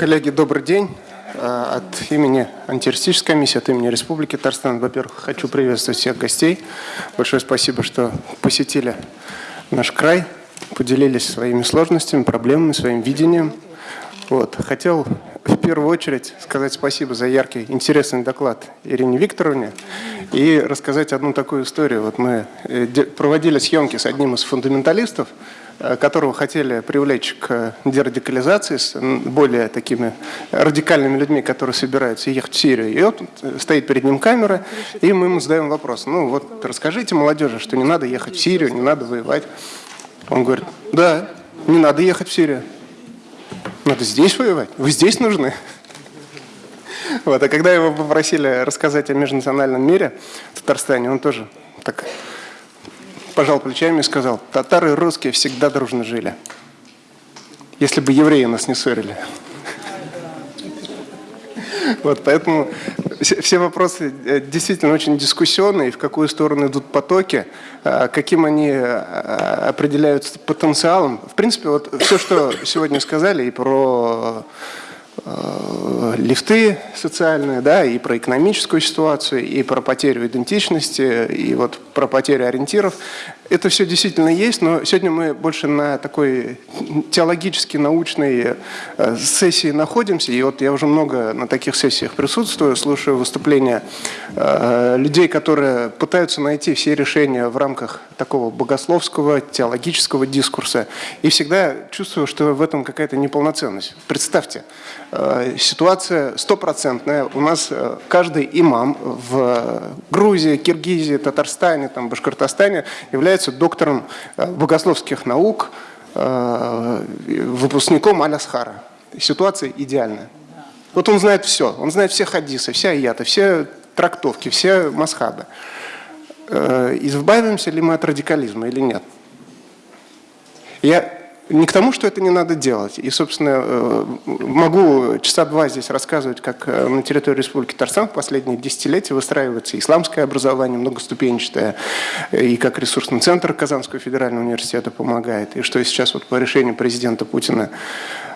Коллеги, добрый день. Э, от имени антитеррористической комиссии, от имени Республики Татарстан, во-первых, хочу приветствовать всех гостей. Большое спасибо, что посетили наш край, поделились своими сложностями, проблемами, своим видением. Вот. Хотел в первую очередь сказать спасибо за яркий, интересный доклад Ирине Викторовне и рассказать одну такую историю. Вот мы э, проводили съемки с одним из фундаменталистов, которого хотели привлечь к дерадикализации с более такими радикальными людьми, которые собираются ехать в Сирию. И вот э, стоит перед ним камера, и мы ему задаем вопрос. Ну вот расскажите молодежи, что не надо ехать в Сирию, не надо воевать. Он говорит, да, не надо ехать в Сирию. Надо здесь воевать. Вы здесь нужны. Вот, а когда его попросили рассказать о межнациональном мире в Татарстане, он тоже так пожал плечами и сказал, татары и русские всегда дружно жили. Если бы евреи нас не ссорили. Вот, поэтому все вопросы э, действительно очень дискуссионные, в какую сторону идут потоки, э, каким они э, определяются потенциалом. В принципе, вот все, что сегодня сказали и про лифты социальные, да, и про экономическую ситуацию, и про потерю идентичности, и вот про потерю ориентиров. Это все действительно есть, но сегодня мы больше на такой теологически научной э, сессии находимся, и вот я уже много на таких сессиях присутствую, слушаю выступления э, людей, которые пытаются найти все решения в рамках такого богословского, теологического дискурса, и всегда чувствую, что в этом какая-то неполноценность. Представьте, Э, ситуация стопроцентная. У нас каждый имам в Грузии, Киргизии, Татарстане, там, Башкортостане является доктором э, богословских наук, выпускником Алясхара. Ситуация идеальная. Вот он знает все. Он знает все хадисы, все аяты, все трактовки, все масхабы. Избавимся ли мы от радикализма или нет? Я не к тому, что это не надо делать. И, собственно, э, могу часа два здесь рассказывать, как э, на территории Республики Татарстан в последние десятилетия выстраивается исламское образование, многоступенчатое, и как ресурсный центр Казанского федерального университета помогает, и что сейчас вот по решению президента Путина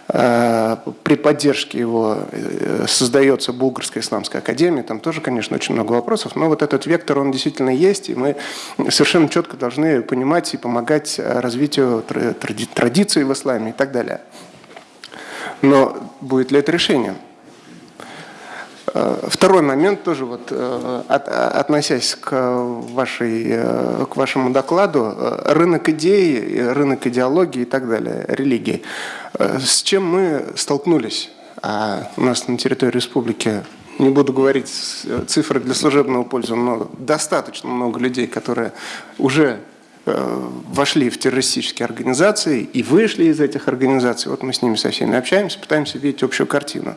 при поддержке его э, создается Булгарская исламская академия, там тоже, конечно, очень много вопросов, но вот этот вектор, он действительно есть, и мы совершенно четко должны понимать и помогать развитию традиций в исламе и так далее. Но будет ли это решением? Э, второй момент тоже, вот, э, от, относясь к, вашей, э, к вашему докладу, рынок идей, рынок идеологии и так далее, религии. С чем мы столкнулись? А у нас на территории республики, не буду говорить цифры для служебного пользования, но достаточно много людей, которые уже вошли в террористические организации и вышли из этих организаций. Вот мы с ними со всеми общаемся, пытаемся видеть общую картину.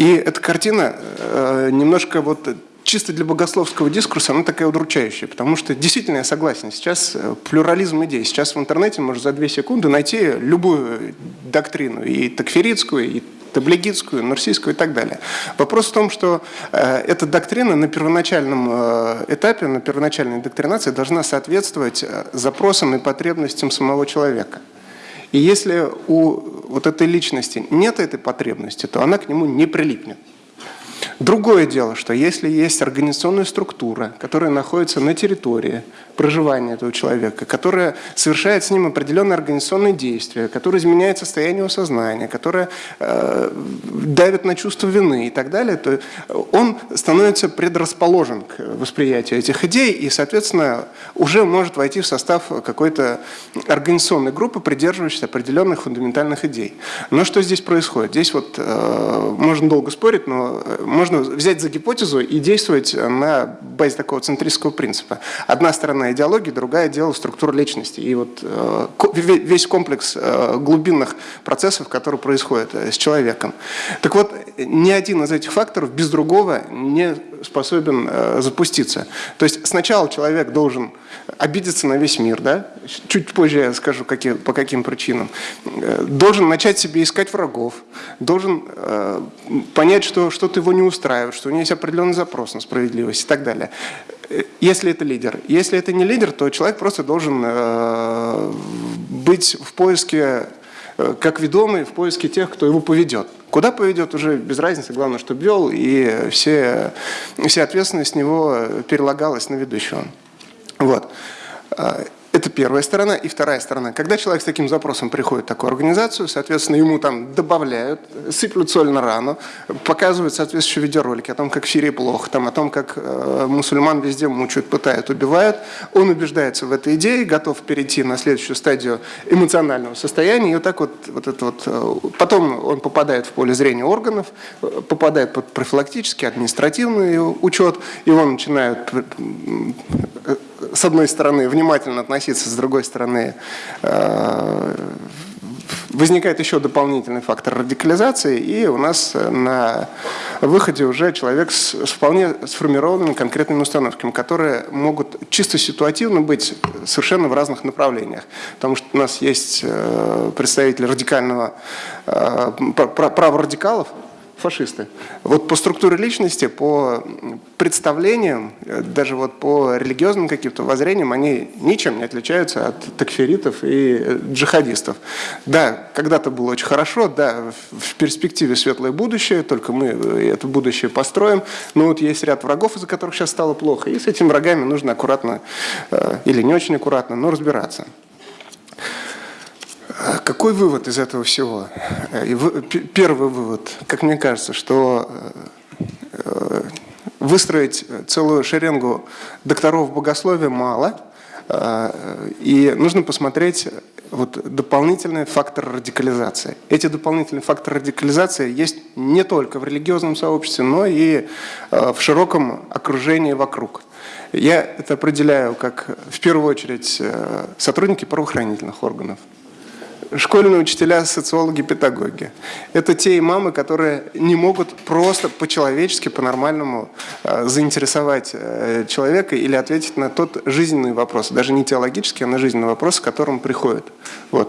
И эта картина э, немножко вот чисто для богословского дискурса, она такая удручающая, потому что действительно я согласен, сейчас э, плюрализм идей, сейчас в интернете можно за две секунды найти любую доктрину, и такферитскую, и таблигитскую, нурсийскую и так далее. Вопрос в том, что э, эта доктрина на первоначальном э, этапе, на первоначальной доктринации должна соответствовать э, запросам и потребностям самого человека. И если у вот этой личности нет этой потребности, то она к нему не прилипнет. Другое дело, что если есть организационная структура, которая находится на территории проживания этого человека, которая совершает с ним определенные организационные действия, которая изменяет состояние его сознания, которая э, давит на чувство вины и так далее, то он становится предрасположен к восприятию этих идей и, соответственно, уже может войти в состав какой-то организационной группы, придерживающейся определенных фундаментальных идей. Но что здесь происходит? Здесь вот э, можно долго спорить, но можно можно взять за гипотезу и действовать на базе такого центристского принципа. Одна сторона идеологии, другая дело структура личности. И вот э, весь комплекс э, глубинных процессов, которые происходят э, с человеком. Так вот, ни один из этих факторов без другого не способен запуститься. То есть сначала человек должен обидеться на весь мир, да? чуть позже я скажу, какие, по каким причинам, должен начать себе искать врагов, должен э, понять, что что-то его не устраивает, что у него есть определенный запрос на справедливость и так далее. Если это лидер. Если это не лидер, то человек просто должен э, быть в поиске как ведомый в поиске тех, кто его поведет. Куда поведет, уже без разницы, главное, чтобы вел, и все, вся ответственность с него перелагалась на ведущего. Вот. Это первая сторона. И вторая сторона. Когда человек с таким запросом приходит в такую организацию, соответственно, ему там добавляют, сыплют соль на рану, показывают соответствующие видеоролики о том, как в Сирии плохо, там, о том, как э, мусульман везде мучают, пытают, убивают. Он убеждается в этой идее, готов перейти на следующую стадию эмоционального состояния. И вот так вот, вот это вот э, потом он попадает в поле зрения органов, э, попадает под профилактический, административный учет, его начинают э, с одной стороны, внимательно относиться, с другой стороны, э, возникает еще дополнительный фактор радикализации, и у нас на выходе уже человек с, вполне сформированными конкретными установками, которые могут чисто ситуативно быть совершенно в разных направлениях. Потому что у нас есть э, представители радикального э, права радикалов, фашисты. Вот по структуре личности, по представлениям, э, даже вот по религиозным каким-то воззрениям, они ничем не отличаются от такферитов и э, джихадистов. Да, когда-то было очень хорошо, да, в перспективе светлое будущее, только мы э, это будущее построим, но вот есть ряд врагов, из-за которых сейчас стало плохо, и с этими врагами нужно аккуратно или не очень аккуратно, но разбираться. А какой вывод из этого всего? Первый вывод, как мне кажется, что э, выстроить целую шеренгу докторов богословия мало, э, и нужно посмотреть вот дополнительный фактор радикализации. Эти дополнительные факторы радикализации есть не только в религиозном сообществе, но и э, в широком окружении вокруг. Я это определяю как, в первую очередь, сотрудники правоохранительных органов, школьные учителя, социологи, педагоги. Это те имамы, которые не могут просто по-человечески, по-нормальному э, заинтересовать э, человека или ответить на тот жизненный вопрос, даже не теологический, а на жизненный вопрос, с которым приходят. Вот.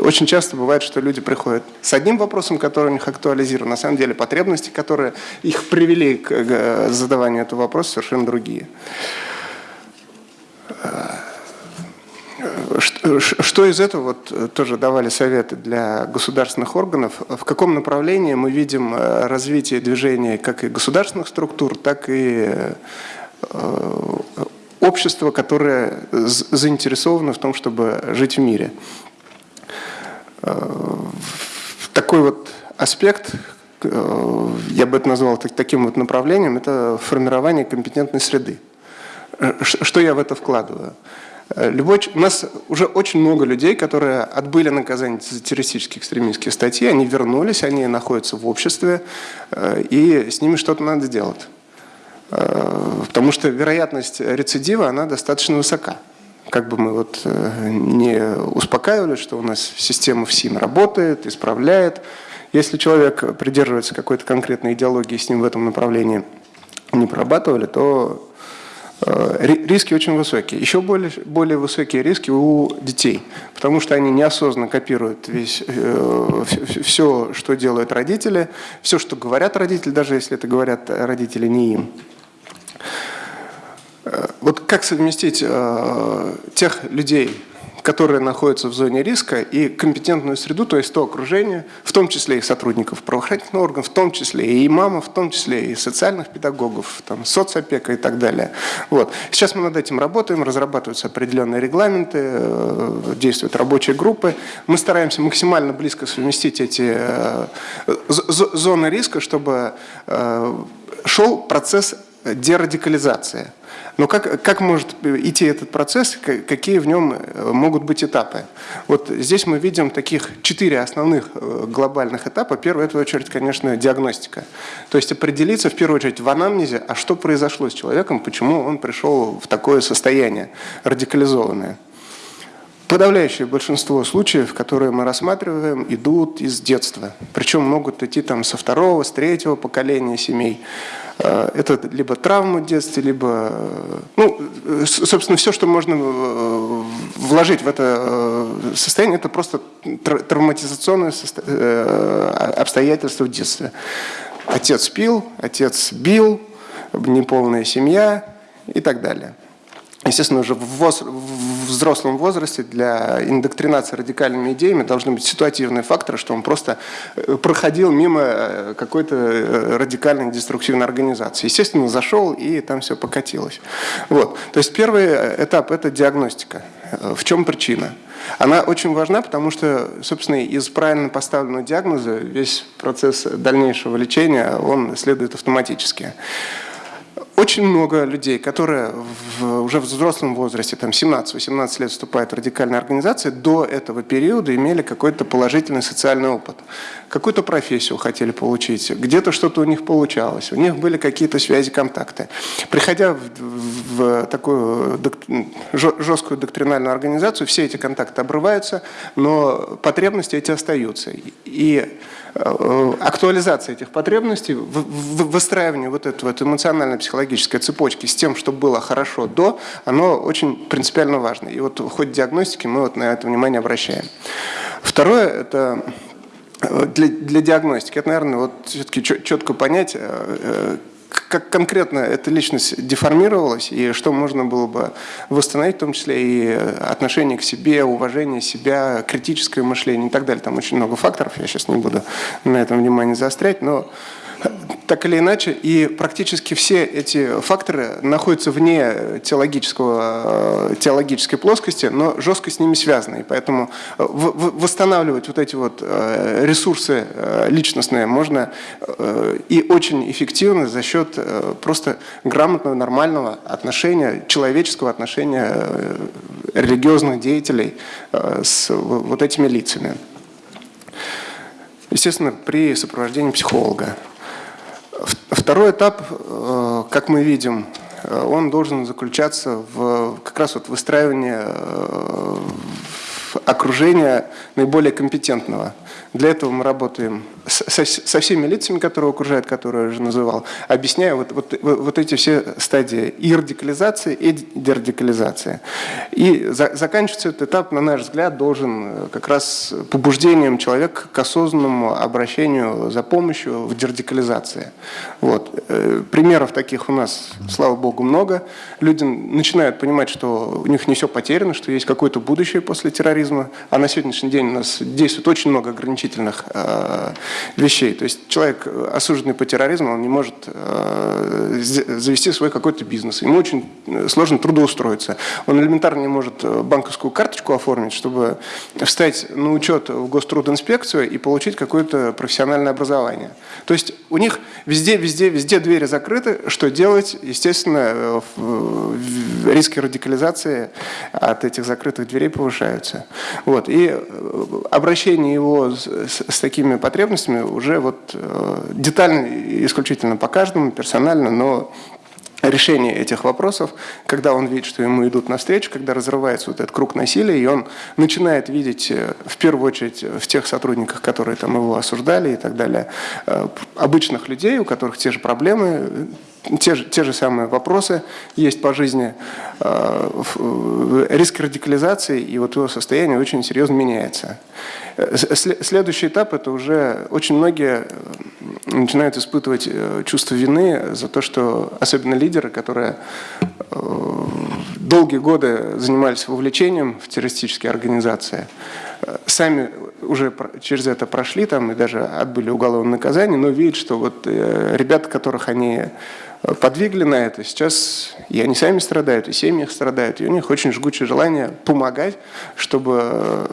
Очень часто бывает, что люди приходят с одним вопросом, который у них актуализирован, на самом деле потребности, которые их привели к задаванию этого вопроса, совершенно другие. Что из этого, вот э, тоже давали советы для государственных органов, в каком направлении мы видим э, развитие движения как и государственных структур, так и э, общества, которое заинтересовано в том, чтобы жить в мире. Такой вот аспект, я бы это назвал таким вот направлением, это формирование компетентной среды. Что я в это вкладываю? Э, любой, у нас уже очень много людей, которые отбыли наказание за террористические экстремистские статьи, они вернулись, они находятся в обществе, э, и с ними что-то надо делать. Э, потому что вероятность рецидива, она достаточно высока. Как бы мы вот не успокаивали, что у нас система ФСИН работает, исправляет. Если человек придерживается какой-то конкретной идеологии, с ним в этом направлении не прорабатывали, то риски очень высокие. Еще более, более высокие риски у детей, потому что они неосознанно копируют весь, э, все, что делают родители, все, что говорят родители, даже если это говорят родители не им. Э, вот как совместить э, тех людей, которые находятся в зоне риска, и компетентную среду, то есть то окружение, в том числе и сотрудников правоохранительных органов, в том числе и имамов, в том числе и социальных педагогов, там, соцопека и так далее. Вот. Сейчас мы над этим работаем, разрабатываются определенные регламенты, э, действуют рабочие группы. Мы стараемся максимально близко совместить эти э, зоны риска, чтобы э, шел процесс дерадикализации. Но как, как может идти этот процесс, какие в нем э, могут быть этапы? Вот здесь мы видим таких четыре основных э, глобальных этапа. Первый – в очередь, конечно, диагностика. То есть определиться, в первую очередь, в анамнезе, а что произошло с человеком, почему он пришел в такое состояние радикализованное. Подавляющее большинство случаев, которые мы рассматриваем, идут из детства. Причем могут идти там со второго, с третьего поколения семей. Э, это либо травма в детстве, либо, э, ну, собственно, все, что можно э, вложить в это состояние, это просто травматизационное обстоятельство в детстве. Отец пил, отец бил, неполная семья и так далее. естественно, уже в взрослом возрасте для индоктринации радикальными идеями должны быть ситуативные факторы, что он просто э, проходил мимо э, какой-то э, радикальной деструктивной организации. Естественно, зашел, и там все покатилось. Вот. То есть первый этап – это диагностика. В чем причина? Она очень важна, потому что, собственно, из правильно поставленного диагноза весь процесс дальнейшего лечения, он следует автоматически. Очень много людей, которые в, уже в взрослом возрасте, там 17-18 лет вступают в радикальные организации, до этого периода имели какой-то положительный социальный опыт. Какую-то профессию хотели получить, где-то что-то у них получалось, у них были какие-то связи, контакты. Приходя в, в такую жесткую доктринальную организацию, все эти контакты обрываются, но потребности эти остаются. И актуализация этих потребностей, выстраивание вот этой вот эмоционально-психологической цепочки с тем, чтобы было хорошо до, оно очень принципиально важно. И вот в ходе диагностики мы вот на это внимание обращаем. Второе – это э, для, для диагностики, это, наверное, вот все-таки четко понять, э, как конкретно эта личность деформировалась и что можно было бы восстановить, в том числе и отношение к себе, уважение себя, критическое мышление и так далее. Там очень много факторов, я сейчас не буду на этом внимание заострять, но так или иначе, и практически все эти факторы находятся вне теологического, теологической плоскости, но жестко с ними связаны. И поэтому э, восстанавливать вот эти вот э, ресурсы э, личностные можно и очень эффективно за счет просто грамотного, нормального отношения, человеческого отношения религиозных деятелей с вот этими лицами. Естественно, при сопровождении психолога. Второй этап, э, как мы видим, э, он должен заключаться в как раз вот выстраивании э, окружения наиболее компетентного. Для этого мы работаем со, со всеми лицами, которые окружают, которые я уже называл, объясняя вот, вот, вот эти все стадии и радикализации, и дерадикализации. И за, заканчивается этот этап, на наш взгляд, должен э, как раз побуждением человека к осознанному обращению за помощью в дерадикализации. Вот. Э, примеров таких у нас, слава богу, много. Люди начинают понимать, что у них не все потеряно, что есть какое-то будущее после терроризма, а на сегодняшний день у нас действует очень много ограничительных э, вещей. То есть человек, э, осужденный по терроризму, он не может э, завести свой какой-то бизнес. Ему очень э, сложно трудоустроиться. Он элементарно не может банковскую карточку оформить, чтобы встать на учет в гострудинспекцию и получить какое-то профессиональное образование. То есть у них везде, везде, везде двери закрыты. Что делать? Естественно, риски радикализации от этих закрытых дверей повышаются. Вот. И обращение его с, с такими потребностями уже вот э, детально, исключительно по каждому, персонально, но решение этих вопросов, когда он видит, что ему идут навстречу, когда разрывается вот этот круг насилия, и он начинает видеть, э, в первую очередь, в тех сотрудниках, которые там его осуждали и так далее, э, обычных людей, у которых те же проблемы, те же, те же самые вопросы есть по жизни, э, риск радикализации и вот его состояние очень серьезно меняется. Э, следующий этап – это уже очень многие э, начинают испытывать чувство вины за то, что особенно лидеры, которые долгие годы занимались вовлечением в террористические организации, сами уже через это прошли там и даже отбыли уголовное наказание, но видят, что вот ребята, которых они подвигли на это. Сейчас и они сами страдают, и семьи их страдают, и у них очень жгучее желание помогать, чтобы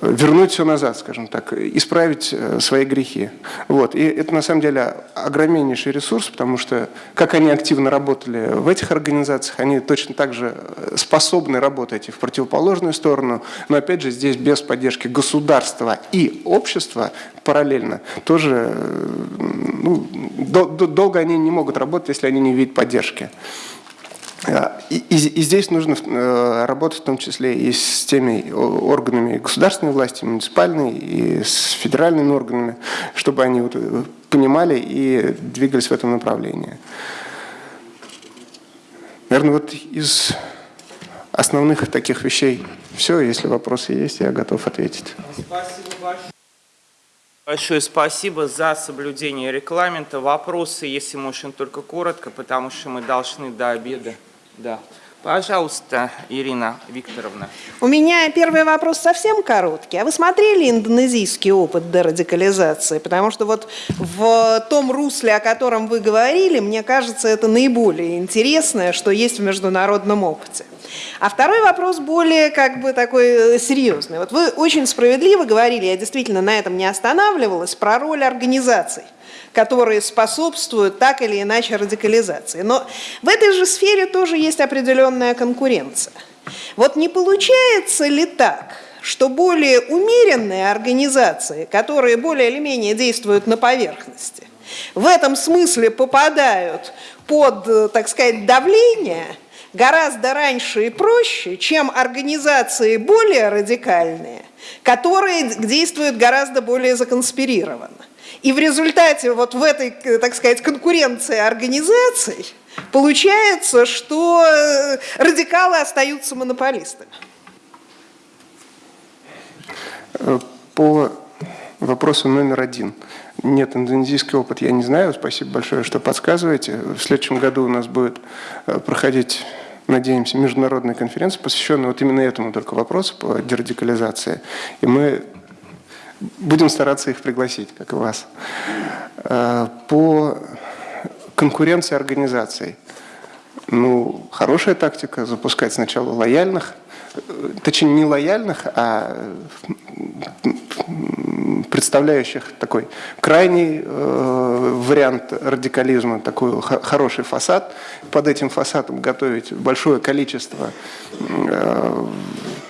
вернуть все назад, скажем так, исправить э, свои грехи. Вот. И это на самом деле огромнейший ресурс, потому что как они активно работали в этих организациях, они точно так же э, способны работать и в противоположную сторону, но опять же здесь без поддержки государства и общества параллельно тоже ну, долго они не могут работать, если они не видят поддержки. А, и, и, и здесь нужно э, работать в том числе и с теми органами государственной власти, муниципальной, и с федеральными органами, чтобы они вот э, понимали и двигались в этом направлении. Наверное, вот из основных таких вещей все. Если вопросы есть, я готов ответить. Спасибо большое. Большое спасибо за соблюдение регламента. Вопросы, если можно, только коротко, потому что мы должны до обеда. Да. Пожалуйста, Ирина Викторовна. У меня первый вопрос совсем короткий. А вы смотрели индонезийский опыт дерадикализации? Потому что вот в том русле, о котором вы говорили, мне кажется, это наиболее интересное, что есть в международном опыте. А второй вопрос более как бы такой э, серьезный. Вот вы очень справедливо говорили, я действительно на этом не останавливалась, про роль организаций которые способствуют так или иначе радикализации. Но в этой же сфере тоже есть определенная конкуренция. Вот не получается ли так, что более умеренные организации, которые более или менее действуют на поверхности, в этом смысле попадают под, э, так сказать, давление гораздо раньше и проще, чем организации более радикальные, которые действуют гораздо более законспирированно. И в результате вот в этой, так сказать, конкуренции организаций получается, что э, радикалы остаются монополистами. Э, по вопросу номер один. Нет, индонезийский опыт я не знаю. Спасибо большое, что подсказываете. В следующем году у нас будет э, проходить надеемся, международная конференция, посвященная вот именно этому только вопросу по дерадикализации. И мы Будем стараться их пригласить, как и вас. Э, по конкуренции организаций. Ну, хорошая тактика – запускать сначала лояльных, э, точнее не лояльных, а представляющих такой крайний э, вариант радикализма, такой хороший фасад. Под этим фасадом готовить большое количество э,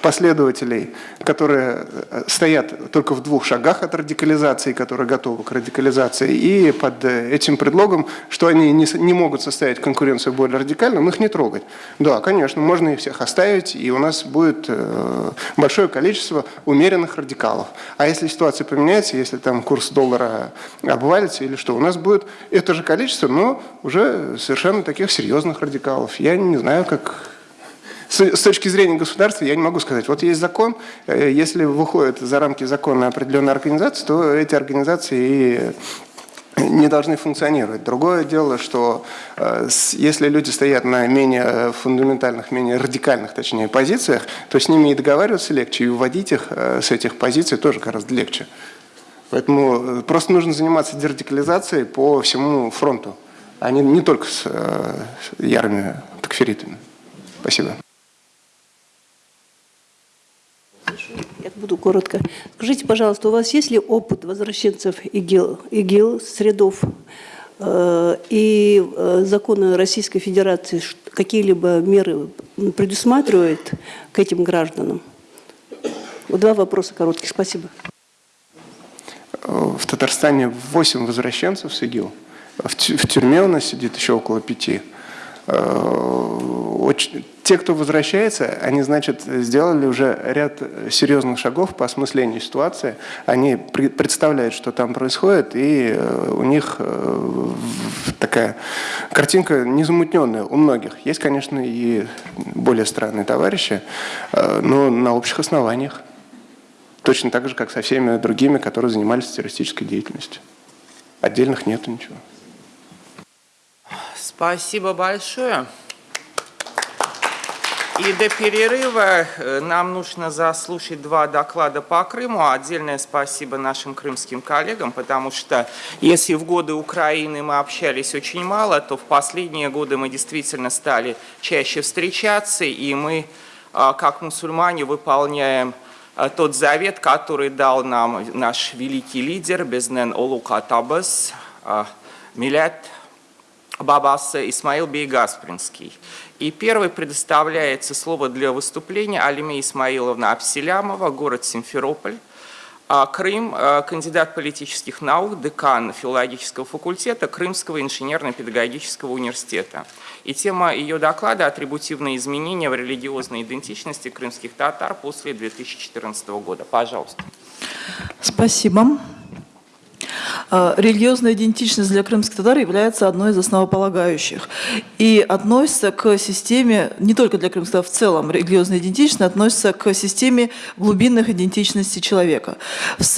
последователей, которые э, стоят только в двух шагах от радикализации, которые готовы к радикализации, и под э, этим предлогом, что они не, не могут составить конкуренцию более радикальным, их не трогать. Да, конечно, можно их всех оставить, и у нас будет э, большое количество умеренных радикалов. А если ситуация поменяется, если там курс доллара обвалится или что, у нас будет это же количество, но уже совершенно таких серьезных радикалов. Я не знаю, как с точки зрения государства я не могу сказать, вот есть закон, э, если выходит за рамки закона определенная организация, то эти организации и не должны функционировать. Другое дело, что э, если люди стоят на менее фундаментальных, менее радикальных, точнее, позициях, то с ними и договариваться легче, и вводить их э, с этих позиций тоже гораздо легче. Поэтому просто нужно заниматься дерадикализацией по всему фронту, а не, не только с ярыми такферитами. Спасибо. Я буду коротко. Скажите, пожалуйста, у вас есть ли опыт возвращенцев ИГИЛ, ИГИЛ с рядов э, и э, законы Российской Федерации какие-либо меры предусматривают к этим гражданам? Два вопроса коротких. Спасибо. В Татарстане 8 возвращенцев с ИГИЛ. В тюрьме у нас сидит еще около пяти. Э, те, кто возвращается, они, значит, сделали уже ряд серьезных шагов по осмыслению ситуации. Они представляют, что там происходит, и э, у них э, такая картинка незамутненная у многих. Есть, конечно, и более странные товарищи, но на общих основаниях. Точно так же, как со всеми другими, которые занимались террористической деятельностью. Отдельных нету ничего. Спасибо большое. И до перерыва э, нам нужно заслушать два доклада по Крыму. Отдельное спасибо нашим крымским коллегам, потому что если в годы Украины мы общались очень мало, то в последние годы мы действительно стали чаще встречаться, и мы, а, как мусульмане, выполняем а, тот завет, который дал нам наш великий лидер Безнен Олукатабас, а, Милят Бабас Исмаил Бейгаспринский. И первый предоставляется слово для выступления Алиме Исмаиловна Апселямова, город Симферополь. А Крым, а, кандидат политических наук, декан филологического факультета Крымского инженерно-педагогического университета. И тема ее доклада – атрибутивные изменения в религиозной идентичности крымских татар после 2014 года. Пожалуйста. Спасибо. А, религиозная идентичность для крымских татар является одной из основополагающих и относится к системе, не только для крымских татар, в целом религиозная идентичность относится к системе глубинных идентичностей человека.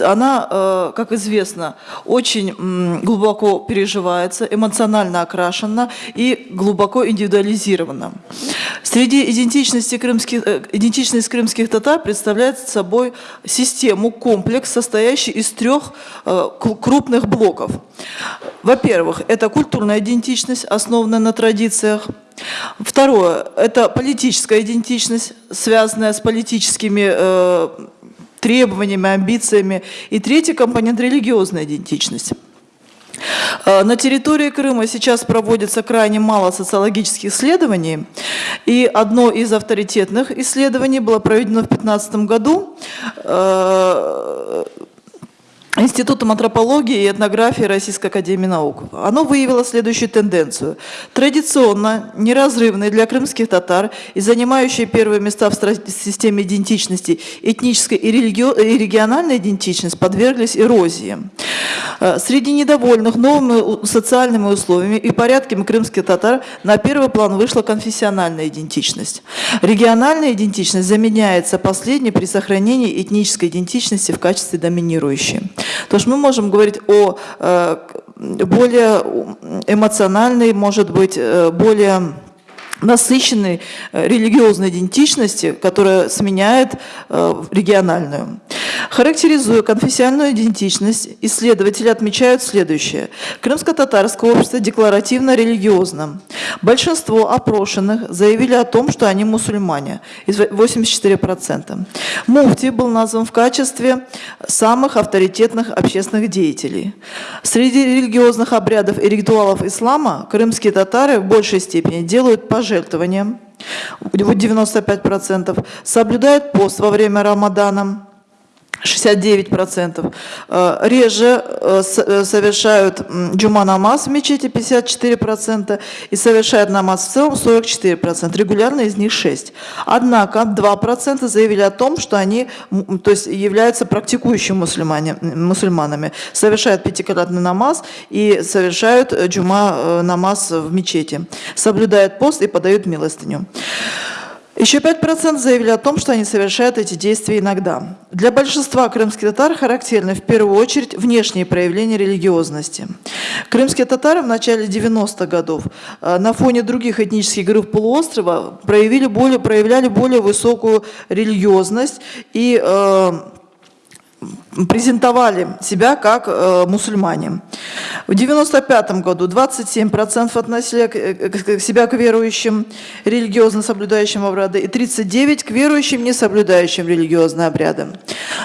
Она, э, как известно, очень глубоко переживается, эмоционально окрашена и глубоко индивидуализирована. Среди идентичности крымских, э, идентичность крымских татар представляет собой систему, комплекс, состоящий из трех э, крупных блоков. Во-первых, это культурная идентичность, основанная на традициях. Второе – это политическая идентичность, связанная с политическими э, требованиями, амбициями. И третий компонент – религиозная идентичность. Э, на территории Крыма сейчас проводится крайне мало социологических исследований, и одно из авторитетных исследований было проведено в 2015 году э, Институтом антропологии и этнографии Российской Академии Наук. Оно выявило следующую тенденцию. Традиционно неразрывные для крымских татар и занимающие первые места в системе идентичности этнической и, и региональной идентичность подверглись эрозии. Э, среди недовольных новыми социальными условиями и порядками крымских татар на первый план вышла конфессиональная идентичность. Региональная идентичность заменяется последней при сохранении этнической идентичности в качестве доминирующей. То есть мы можем говорить о э, более эмоциональной, может быть, э, более насыщенной э, религиозной идентичности, которая сменяет региональную. Характеризуя конфессиональную идентичность, исследователи отмечают следующее. Крымско-татарское общество декларативно-религиозно. Большинство опрошенных заявили о том, что они мусульмане, 84%. Муфти был назван в качестве самых авторитетных общественных деятелей. Среди религиозных обрядов и ритуалов ислама крымские татары в большей степени делают пожертвования, 95%, соблюдают пост во время Рамадана, 69%. Э, реже э, э, совершают джума намаз в мечети 54% и совершают намаз в целом 44%. Регулярно из них 6%. Однако 2% заявили о том, что они то есть, являются практикующими мусульманами. Совершают пятикратный намаз и совершают джума намаз в мечети. Соблюдают пост и подают милостыню. Еще 5% заявили о том, что они совершают эти действия иногда. Для большинства крымских татар характерны в первую очередь внешние проявления религиозности. Крымские татары в начале 90-х годов э, на фоне других этнических групп полуострова проявили более, проявляли более высокую религиозность и э, презентовали себя как э, мусульмане. В 1995 году 27% относили к, к, себя к верующим, религиозно соблюдающим обряды, и 39% к верующим, не соблюдающим религиозные обряды.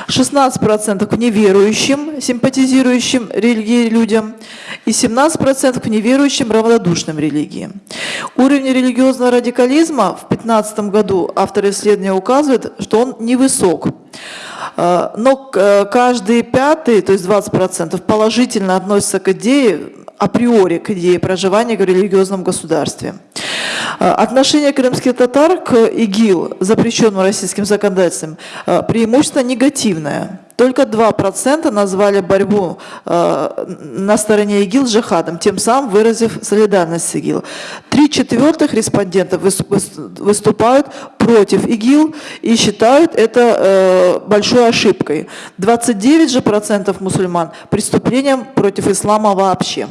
16% к неверующим, симпатизирующим религии людям, и 17% к неверующим, равнодушным религии. Уровень религиозного радикализма в 2015 году авторы исследования указывают, что он невысок. Э, но э, каждый пятый, то есть 20%, положительно относится к идее, априори к идее проживания в религиозном государстве. Э, отношение крымских татар к ИГИЛ, запрещенному российским законодательством, преимущественно негативное. Только 2% назвали борьбу э, на стороне ИГИЛ джихадом, тем самым выразив солидарность с ИГИЛ. Три четвертых респондентов выступают против ИГИЛ и считают это э, большой ошибкой. 29 же процентов мусульман преступлением против ислама вообще.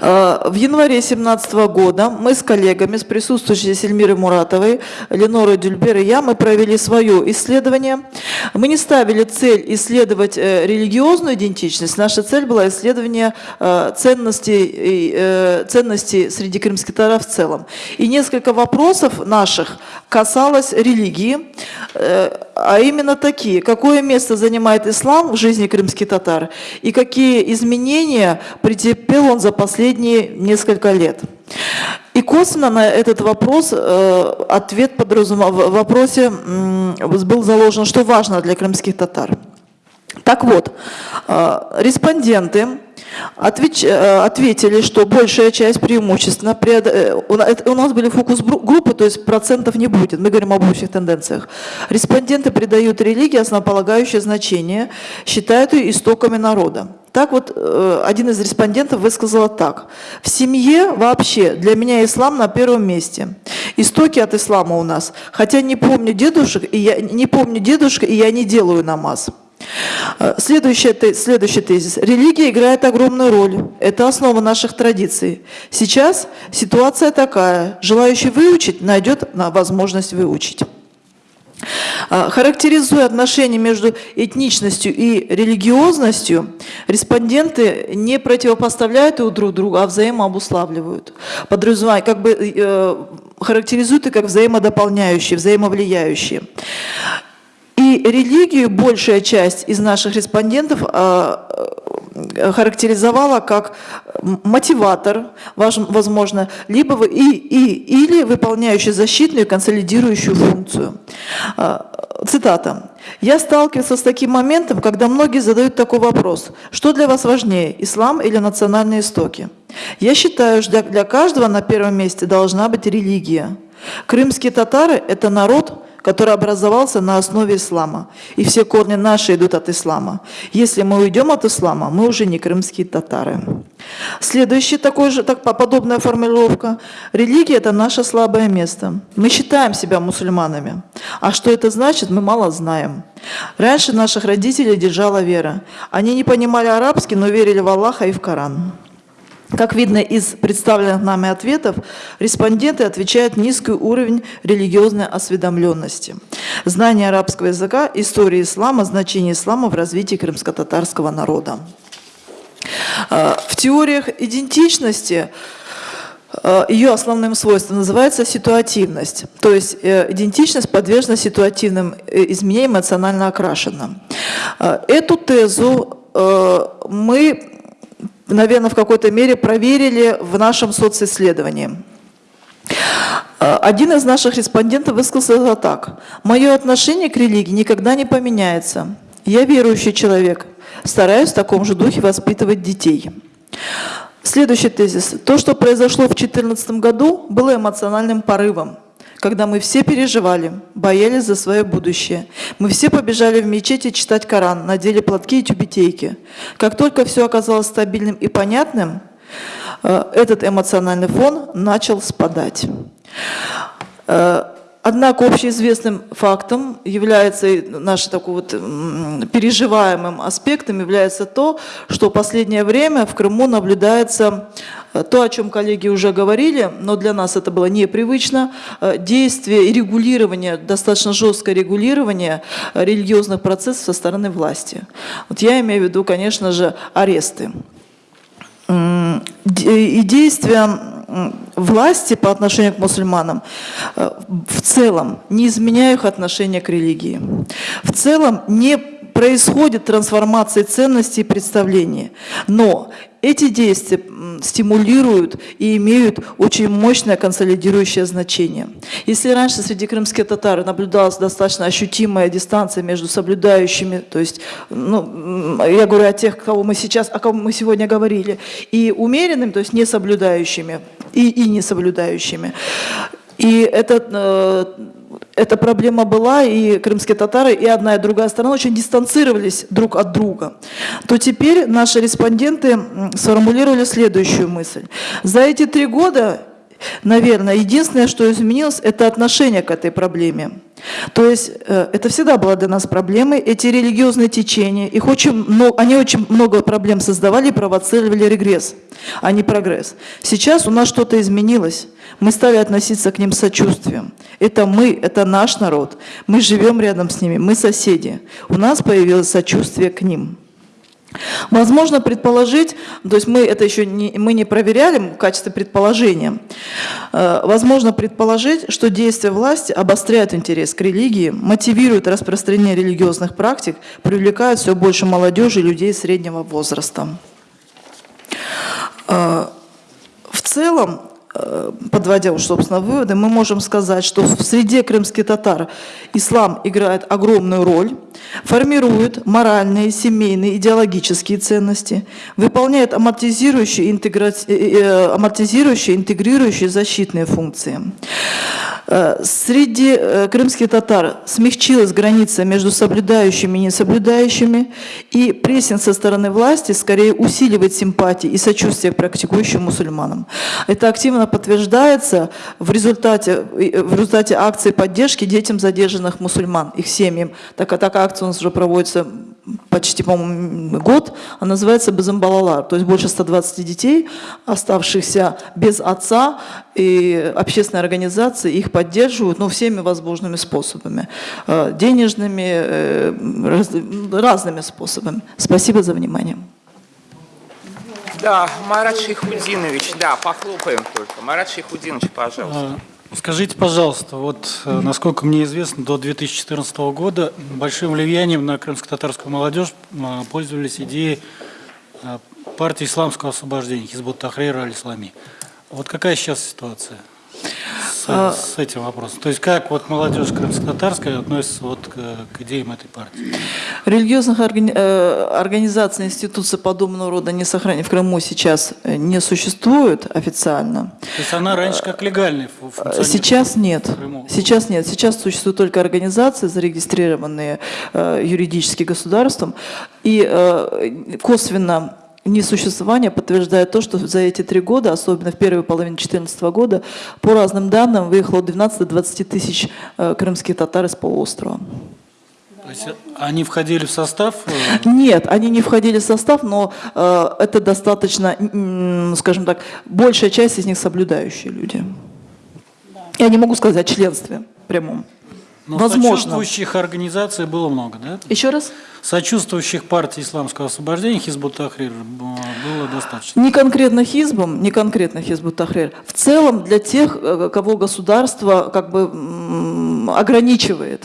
Э, в январе 2017 года мы с коллегами, с присутствующей Сельмирой Муратовой, Ленорой Дюльбер и я, мы провели свое исследование. Мы не ставили цель исследовать э, религиозную идентичность, наша цель была исследование э, ценностей, ценностей среди крымских татар в целом. И несколько вопросов наших касалось религии, а именно такие. Какое место занимает ислам в жизни крымских татар и какие изменения претерпел он за последние несколько лет? И косвенно на этот вопрос э, ответ подразумевал, в вопросе был заложен, что важно для крымских татар. Так вот, э, респонденты э, ответили, что большая часть преимущественно, э, у нас были фокус-группы, то есть процентов не будет, мы говорим об общих тенденциях. Респонденты придают религии основополагающее значение, считают ее истоками народа. Так вот, один из респондентов высказал так. В семье вообще для меня ислам на первом месте. Истоки от ислама у нас. Хотя не помню дедушек, и я не помню дедушка, и я не делаю намаз. Э, Следующий, следующий тезис. Религия играет огромную роль. Это основа наших традиций. Сейчас ситуация такая. Желающий выучить найдет на возможность выучить. А, Характеризуя отношения между этничностью и религиозностью, респонденты не противопоставляют их друг другу, а взаимообуславливают. Подразумевая, как бы э, характеризуют их как взаимодополняющие, взаимовлияющие. Религию большая часть из наших респондентов а, э, характеризовала как мотиватор, возможно, либо и, и, или выполняющий защитную консолидирующую функцию. А, Цитата. «Я сталкивался с таким моментом, когда многие задают такой вопрос. Что для вас важнее, ислам или национальные истоки? Я считаю, что для каждого на первом месте должна быть религия. Крымские татары – это народ, который образовался на основе ислама. И все корни наши идут от ислама. Если мы уйдем от ислама, мы уже не крымские татары. Следующий такой же, так, подобная формулировка. Религия – это наше слабое место. Мы считаем себя мусульманами. А что это значит, мы мало знаем. Раньше наших родителей держала вера. Они не понимали арабский, но верили в Аллаха и в Коран. Как видно из представленных нами ответов, респонденты отвечают низкий уровень религиозной осведомленности. Знание арабского языка, истории ислама, значение ислама в развитии крымско-татарского народа. Э, В теориях идентичности э, ее основным свойством называется ситуативность. То есть э, идентичность подвержена ситуативным э, изменениям, эмоционально окрашена. Эту тезу э, мы наверное, в какой-то мере проверили в нашем социсследовании. Э, Один из наших респондентов высказался так. «Мое отношение к религии никогда не поменяется. Я верующий человек, стараюсь в таком же духе воспитывать детей». Следующий тезис. То, что произошло в 2014 году, было эмоциональным порывом когда мы все переживали, боялись за свое будущее. Мы все побежали в мечети читать Коран, надели платки и тюбетейки. Как только все оказалось стабильным и понятным, э, этот эмоциональный фон начал спадать. Однако общеизвестным фактом является, нашим такой вот переживаемым аспектом является то, что в последнее время в Крыму наблюдается э, то, о чем коллеги уже говорили, но для нас это было непривычно, э, действие и регулирование, достаточно жесткое регулирование э, религиозных процессов со стороны власти. Вот я имею в виду, конечно же, аресты. И действия власти по отношению к мусульманам э, в целом не изменяют их отношение к религии. В целом не происходит трансформации ценностей и представлений. Но эти действия стимулируют и имеют очень мощное консолидирующее значение. Если раньше среди крымских татар наблюдалась достаточно ощутимая дистанция между соблюдающими, то есть, ну, я говорю о тех, кого мы сейчас, о ком мы сегодня говорили, и умеренными, то есть не соблюдающими, и, и не соблюдающими. И это, э, эта проблема была, и крымские татары, и одна, и другая сторона очень дистанцировались друг от друга. То теперь наши респонденты сформулировали следующую мысль. За эти три года Наверное, единственное, что изменилось, это отношение к этой проблеме. То есть э, это всегда была для нас проблемой. Эти религиозные течения, их очень много, они очень много проблем создавали провоцировали регресс, а не прогресс. Сейчас у нас что-то изменилось. Мы стали относиться к ним сочувствием. Это мы, это наш народ. Мы живем рядом с ними, мы соседи. У нас появилось сочувствие к ним. Возможно предположить, то есть мы это еще не, мы не проверяли в качестве предположения, Э, возможно предположить, что действия власти обостряют интерес к религии, мотивируют распространение религиозных практик, привлекают все больше молодежи и людей среднего возраста. Э, В целом, подводя уж, собственно, выводы, мы можем сказать, что в среде крымских татар ислам играет огромную роль, формирует моральные, семейные, идеологические ценности, выполняет амортизирующие, интегра... э, э, амортизирующие, интегрирующие защитные функции. Э, Среди э, крымских татар смягчилась граница между соблюдающими и несоблюдающими, и прессинг со стороны власти скорее усиливает симпатии и сочувствие к практикующим мусульманам. Это активно подтверждается в результате, э, в результате акции поддержки детям задержанных мусульман, их семьям. Так, такая акция у нас уже проводится почти, по-моему, год, она называется Безамбалалар, то есть больше 120 детей, оставшихся без отца, и общественные организации их поддерживают ну, всеми возможными способами, э, денежными, э, раз- разными способами. Спасибо за внимание. Да, Марат Шейхудинович, да, похлопаем только. Марат Шейхудинович, пожалуйста. А, Скажите, пожалуйста, вот э, насколько мне известно, до 2014 года большим влиянием на крымско-татарскую молодежь а, пользовались идеи а, партии исламского освобождения Хизбут Тахрир аль-Ислами. Вот какая сейчас ситуация с, с этим вопросом? То есть как вот молодежь крымско-татарская относится вот к, к идеям этой партии? Религиозных органи- э, организаций, институций подобного рода не сохранены в Крыму сейчас э, не существует официально. То есть она раньше как легальный? Сейчас нет. Крыму. Сейчас нет. Сейчас существуют только организации, зарегистрированные э, юридически государством. И э, косвенно несуществование подтверждает то, что за эти три года, особенно в первой половине 2014 года, по разным данным выехало 12-20 тысяч э, крымских татар из полуострова. То есть они входили в состав? э, Нет, они не входили в состав, но э, это достаточно, скажем так, большая часть из них соблюдающие люди. Я не могу сказать о членстве прямом. Но Возможно. сочувствующих организаций было много, да? Еще раз? Сочувствующих партии исламского освобождения Хизбут Тахрир было достаточно. Не конкретно Хизбом, не конкретно Хизбут Тахрир. В целом для тех, э, кого государство как бы ограничивает.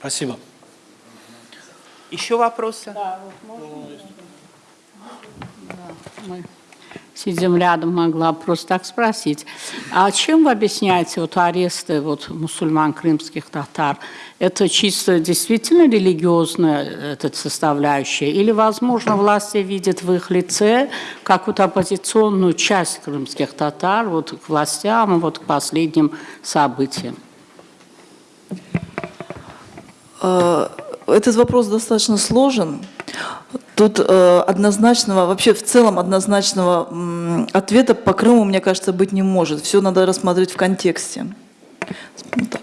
Спасибо. Еще вопросы? Мы сидим рядом, могла просто так спросить. А чем вы объясняете вот аресты вот, мусульман, крымских татар? Это чисто действительно религиозная эта составляющая? Или, возможно, власти видят в их лице какую-то оппозиционную часть крымских татар вот, к властям, вот, к последним событиям? Этот вопрос достаточно сложен. Тут э, однозначного, вообще в целом однозначного ответа по Крыму, мне кажется, быть не может. Все надо рассмотреть в контексте. Вот так.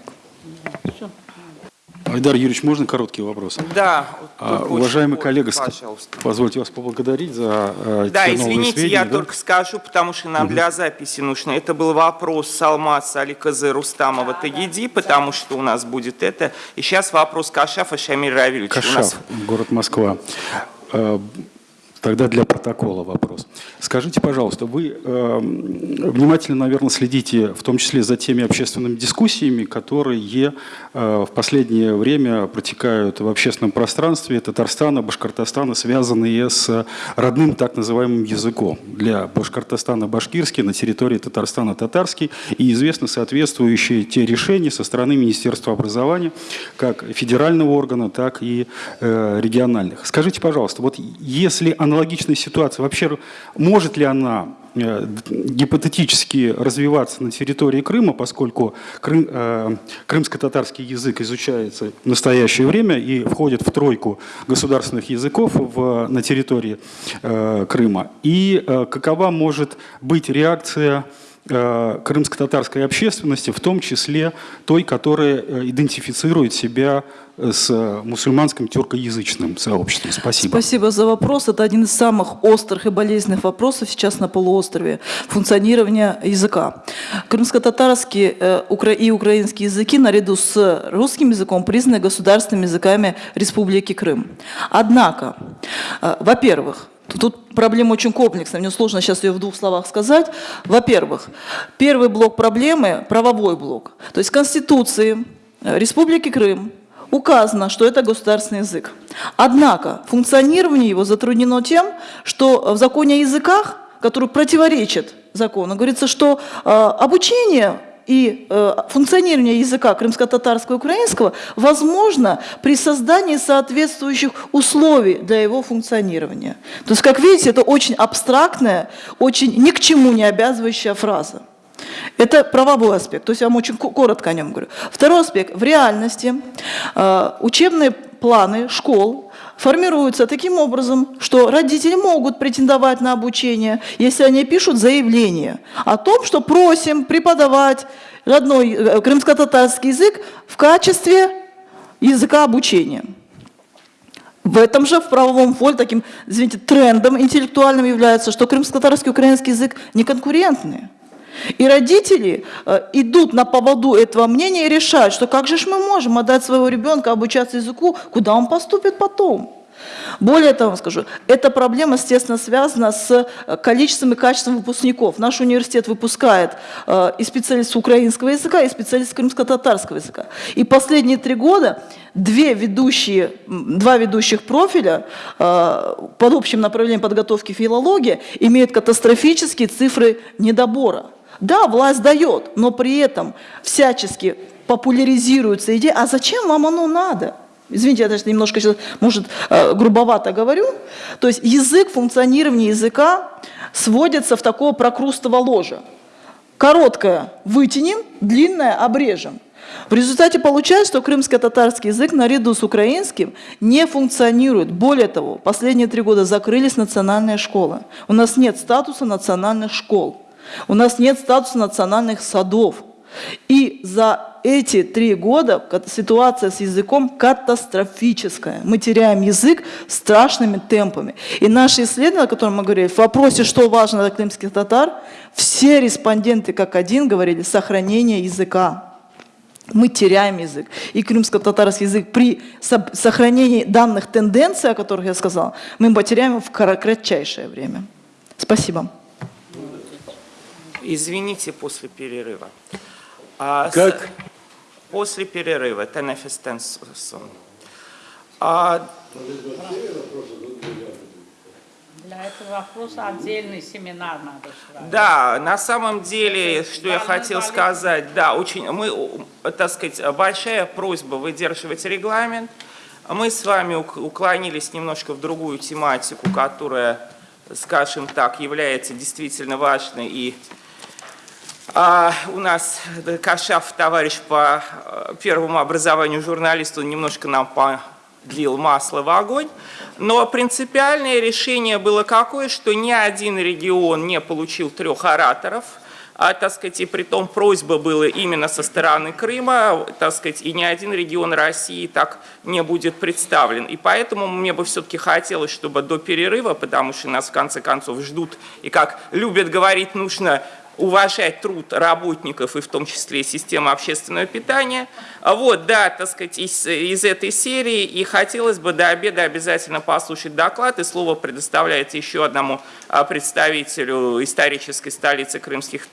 Айдар Юрьевич, можно короткий вопрос? Да. А, уважаемый очень коллега, пожалуйста. позвольте вас поблагодарить за э, Да, извините, я сведения, да? только скажу, потому что нам для записи нужно. Это был вопрос Салмаса Аликазы Рустамова Тагиди, потому что у нас будет это. И сейчас вопрос Кашафа Шамиль Равильевича. У нас Кашав, город Москва. Э, Тогда для протокола вопрос. Скажите, пожалуйста, вы э, внимательно, наверное, следите в том числе за теми общественными дискуссиями, которые в последнее время протекают в общественном пространстве Татарстана, Башкортостана, связанные с родным так называемым языком. Для Башкортостана башкирский, на территории Татарстана татарский. И известны соответствующие те решения со стороны Министерства образования, как федерального органа, так и э, региональных. Скажите, пожалуйста, вот если аналогичная ситуация, вообще может ли она э, гипотетически развиваться на территории Крыма, поскольку крым, э, крымско-татарский язык изучается в настоящее время и входит в тройку государственных языков в, на территории э, Крыма. И э, какова может быть реакция э, крымско-татарской общественности, в том числе той, которая э, идентифицирует себя э, с мусульманским тюркоязычным сообществом. Спасибо. Спасибо за вопрос. Это один из самых острых и болезненных вопросов сейчас на полуострове функционирования языка. Крымско-татарский э, и украинский языки наряду с русским языком признаны государственными языками Республики Крым. Однако, э, во-первых, Тут проблема очень комплексная, мне сложно сейчас ее в двух словах сказать. Во-первых, первый блок проблемы – правовой блок. То есть в Конституции э, Республики Крым указано, что это государственный язык. Однако функционирование его затруднено тем, что в законе о языках, который противоречит закону, говорится, что э, обучение и э, функционирование языка крымско-татарского и украинского возможно при создании соответствующих условий для его функционирования. То есть, как видите, это очень абстрактная, очень ни к чему не обязывающая фраза. Это правовой аспект, то есть я вам очень ко- коротко о нем говорю. Второй аспект. В реальности э, учебные планы школ формируются таким образом, что родители могут претендовать на обучение, если они пишут заявление о том, что просим преподавать родной э, крымско-татарский язык в качестве языка обучения. В этом же, в правовом поле, таким, извините, трендом интеллектуальным является, что крымско-татарский и украинский язык не конкурентные. И родители э, идут на поводу этого мнения и решают, что как же мы можем отдать своего ребенка обучаться языку, куда он поступит потом. Более того, скажу, эта проблема, естественно, связана с э, количеством и качеством выпускников. Наш университет выпускает э, и специалистов украинского языка, и специалистов крымско-татарского языка. И последние три года две ведущие, два ведущих профиля под общим направлением подготовки филологии имеют катастрофические цифры недобора. Да, власть дает, но при этом всячески популяризируется идея, а зачем вам оно надо? Извините, я даже немножко сейчас, может, э, грубовато говорю. То есть язык, функционирование языка сводится в такого прокрустово ложа. Короткое вытянем, длинное обрежем. В результате получается, что крымско-татарский язык наряду с украинским не функционирует. Более того, последние три года закрылись национальные школы. У нас нет статуса национальных школ. У нас нет статуса национальных садов. И за эти три года ситуация с языком катастрофическая. Мы теряем язык страшными темпами. И наши исследования, о которых мы говорили, в вопросе, что важно для крымских татар, все респонденты как один говорили сохранение языка. Мы теряем язык. И крымско-татарский язык при сохранении данных тенденций, о которых я сказала, мы потеряем в кратчайшее время. Спасибо. Извините, после перерыва. А, Как? С, после перерыва, Тенефис Тенсон. А, Для этого вопроса отдельный семинар надо устраивать. Да, на самом деле, что я хотел сказать, да, очень, мы, так сказать, большая просьба выдерживать регламент. Мы с вами ук- уклонились немножко в другую тематику, которая, скажем так, является действительно важной и а, у нас э, Кашав, товарищ по э, первому образованию журналисту, немножко нам подлил масло в огонь. Но принципиальное решение было какое, что ни один регион не получил трех ораторов, а, так сказать, и при том просьба была именно со стороны Крыма, так сказать, и ни один регион России так не будет представлен. И поэтому мне бы все-таки хотелось, чтобы до перерыва, потому что нас в конце концов ждут, и как любят говорить, нужно уважать труд работников и в том числе системы общественного питания. А Вот, да, так сказать, из, из этой серии. И хотелось бы до обеда обязательно послушать доклад. И слово предоставляется еще одному а, представителю исторической столицы крымских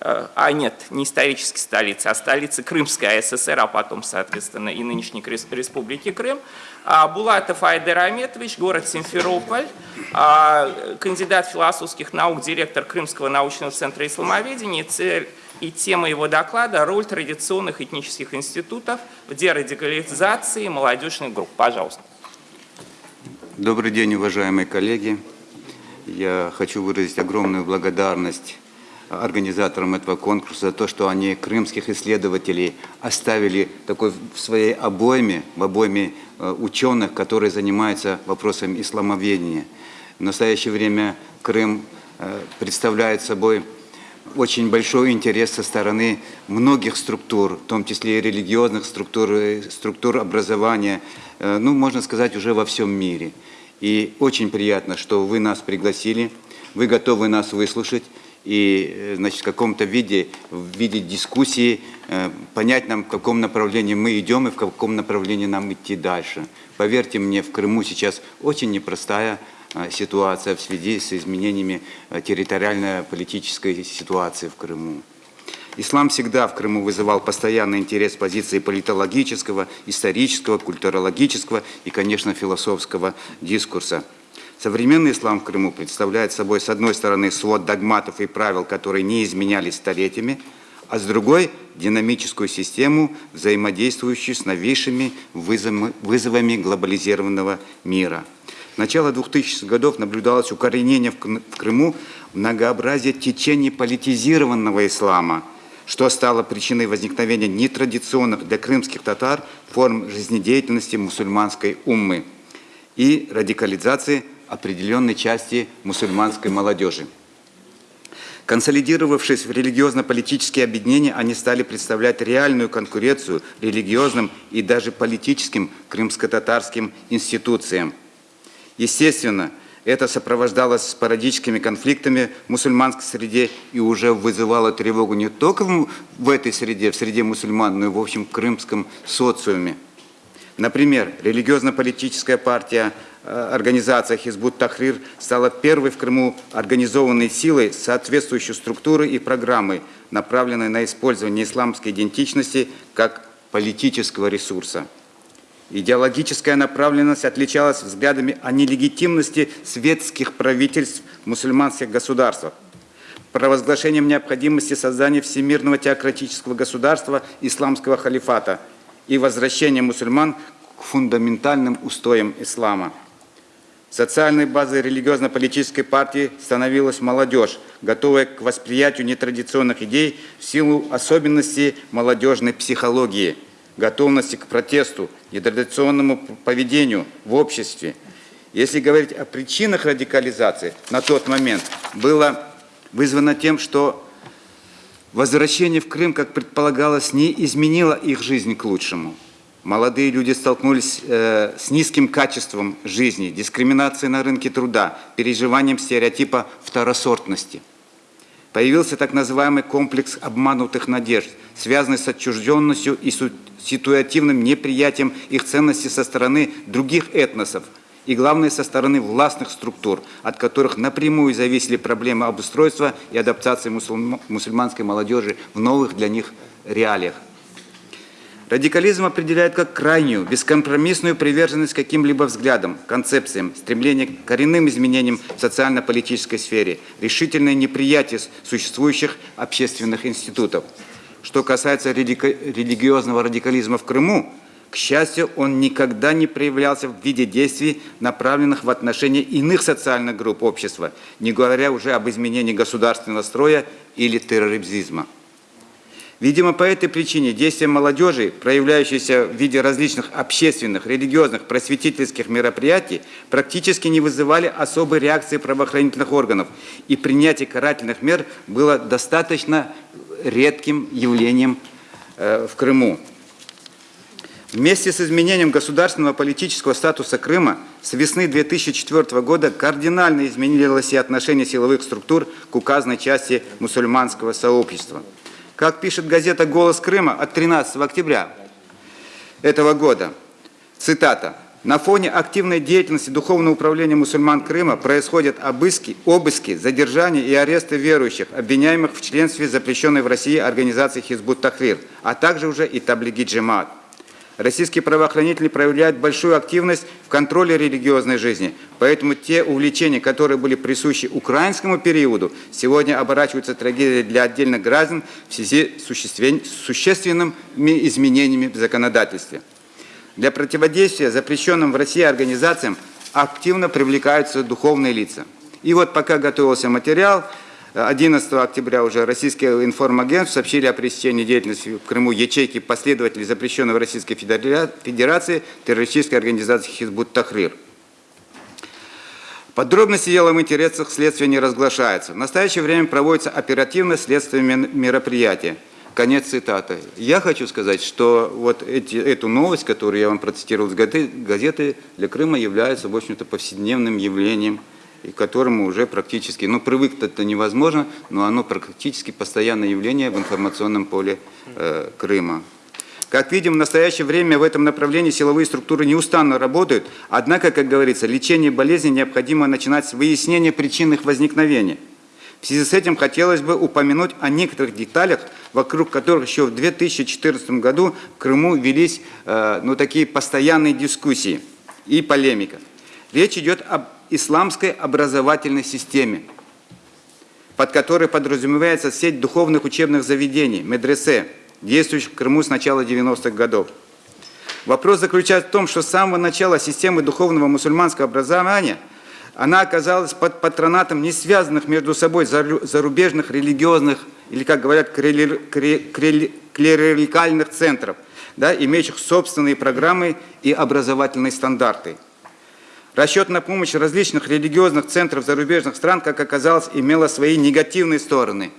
а нет, не исторической столицы, а столицы Крымской АССР, а потом, соответственно, и нынешней Республики Крым. А, Булатов Айдер Аметович, город Симферополь, а, кандидат философских наук, директор Крымского научного центра исламоведения. Цель и тема его доклада – роль традиционных этнических институтов в дерадикализации молодежных групп. Пожалуйста. Добрый день, уважаемые коллеги. Я хочу выразить огромную благодарность организаторам этого конкурса за то, что они крымских исследователей оставили такой в своей обойме, в обойме э, ученых, которые занимаются вопросами исламоведения. В настоящее время Крым э, представляет собой очень большой интерес со стороны многих структур, в том числе и религиозных структур, и структур образования, э, ну, можно сказать, уже во всем мире. И очень приятно, что вы нас пригласили, вы готовы нас выслушать и, э, значит, в каком-то виде, в виде дискуссии э, понять нам, в каком направлении мы идем и в каком направлении нам идти дальше. Поверьте мне, в Крыму сейчас очень непростая э, ситуация в связи с изменениями территориально-политической ситуации в Крыму. Ислам всегда в Крыму вызывал постоянный интерес позиции политологического, исторического, культурологического и, конечно, философского дискурса. Современный ислам в Крыму представляет собой, с одной стороны, свод догматов и правил, которые не изменялись столетиями, а с другой – динамическую систему, взаимодействующую с новейшими вызовами, глобализированного мира. С начала 2000-х годов наблюдалось укоренение в Крыму многообразия течений политизированного ислама, что стало причиной возникновения нетрадиционных для крымских татар форм жизнедеятельности мусульманской уммы и радикализации определенной части мусульманской молодежи. Консолидировавшись в религиозно-политические объединения, они стали представлять реальную конкуренцию религиозным и даже политическим крымско-татарским институциям. Естественно, это сопровождалось спорадическими конфликтами в мусульманской среде и уже вызывало тревогу не только в этой среде, в среде мусульман, но и в общем крымском социуме. Например, религиозно-политическая партия организация Хизбут Тахрир стала первой в Крыму организованной силой соответствующей структуры и программой, направленной на использование исламской идентичности как политического ресурса. Идеологическая направленность отличалась взглядами о нелегитимности светских правительств мусульманских государствах, провозглашением необходимости создания всемирного теократического государства исламского халифата и возвращением мусульман к фундаментальным устоям ислама. Социальной базой религиозно-политической партии становилась молодежь, готовая к восприятию нетрадиционных идей в силу особенностей молодежной психологии – готовности к протесту, нетрадиционному поведению в обществе. Если говорить о причинах радикализации, на тот момент было вызвано тем, что возвращение в Крым, как предполагалось, не изменило их жизнь к лучшему. Молодые люди столкнулись э, с низким качеством жизни, дискриминацией на рынке труда, переживанием стереотипа второсортности. Появился так называемый комплекс обманутых надежд, связанный с отчужденностью и ситуативным неприятием их ценностей со стороны других этносов и, главное, со стороны властных структур, от которых напрямую зависели проблемы обустройства и адаптации мусульманской молодежи в новых для них реалиях. Радикализм определяет как крайнюю, бескомпромиссную приверженность каким-либо взглядам, концепциям, стремление к коренным изменениям в социально-политической сфере, решительное неприятие существующих общественных институтов – что касается религиозного радикализма в Крыму, к счастью, он никогда не проявлялся в виде действий, направленных в отношении иных социальных групп общества, не говоря уже об изменении государственного строя или терроризма. Видимо, по этой причине действия молодежи, проявляющиеся в виде различных общественных, религиозных, просветительских мероприятий, практически не вызывали особой реакции правоохранительных органов, и принятие карательных мер было достаточно редким явлением э, в Крыму. Вместе с изменением государственного политического статуса Крыма с весны 2004 года кардинально изменилось и отношение силовых структур к указанной части мусульманского сообщества. Как пишет газета «Голос Крыма» от 13 октября этого года, цитата, на фоне активной деятельности Духовного управления мусульман Крыма происходят обыски, обыски, задержания и аресты верующих, обвиняемых в членстве запрещенной в России организации Хизбут Тахрир, а также уже и Таблиги Джемаат. Российские правоохранители проявляют большую активность в контроле религиозной жизни, поэтому те увлечения, которые были присущи украинскому периоду, сегодня оборачиваются трагедией для отдельных граждан в связи с существенными изменениями в законодательстве. Для противодействия запрещенным в России организациям активно привлекаются духовные лица. И вот пока готовился материал, 11 октября уже российские информагентства сообщили о пресечении деятельности в Крыму ячейки последователей запрещенной в Российской Федерации террористической организации Хизбут Тахрир. Подробности дела в интересах следствия не разглашаются. В настоящее время проводится оперативное следственное мероприятие – Конец цитаты. Я хочу сказать, что вот эти, эту новость, которую я вам процитировал с газеты, для Крыма является, в общем-то, повседневным явлением, и к которому уже практически, ну, привык это невозможно, но оно практически постоянное явление в информационном поле э, Крыма. Как видим, в настоящее время в этом направлении силовые структуры неустанно работают, однако, как говорится, лечение болезни необходимо начинать с выяснения причин их возникновения – в связи с этим хотелось бы упомянуть о некоторых деталях, вокруг которых еще в 2014 году в Крыму велись э, ну, такие постоянные дискуссии и полемика. Речь идет об исламской образовательной системе, под которой подразумевается сеть духовных учебных заведений, медресе, действующих в Крыму с начала 90-х годов. Вопрос заключается в том, что с самого начала системы духовного мусульманского образования – она оказалась под патронатом не связанных между собой зарубежных религиозных, или, как говорят, клерикальных центров, да, имеющих собственные программы и образовательные стандарты. Расчет на помощь различных религиозных центров зарубежных стран, как оказалось, имела свои негативные стороны.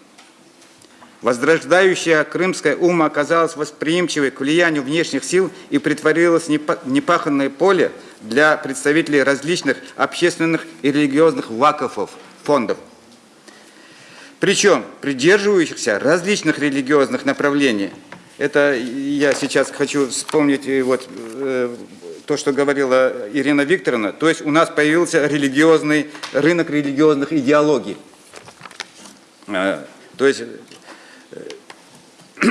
Возрождающая крымская ума оказалась восприимчивой к влиянию внешних сил и притворилась непаханное поле для представителей различных общественных и религиозных вакуфов, фондов. Причем придерживающихся различных религиозных направлений. Это я сейчас хочу вспомнить э, вот, э, то, что говорила Ирина Викторовна. То есть у нас появился религиозный рынок религиозных идеологий. Э, то есть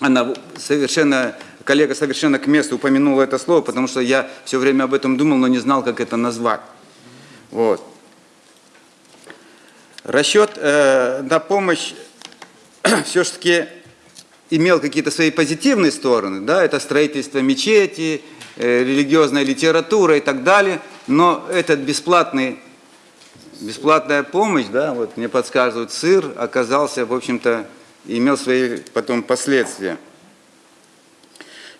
она совершенно, коллега совершенно к месту упомянула это слово, потому что я все время об этом думал, но не знал, как это назвать. Вот. Расчет э, на помощь все-таки имел какие-то свои позитивные стороны, да, это строительство мечети, э, религиозная литература и так далее, но этот бесплатный, бесплатная помощь, да, вот мне подсказывают, сыр оказался, в общем-то, имел свои потом последствия.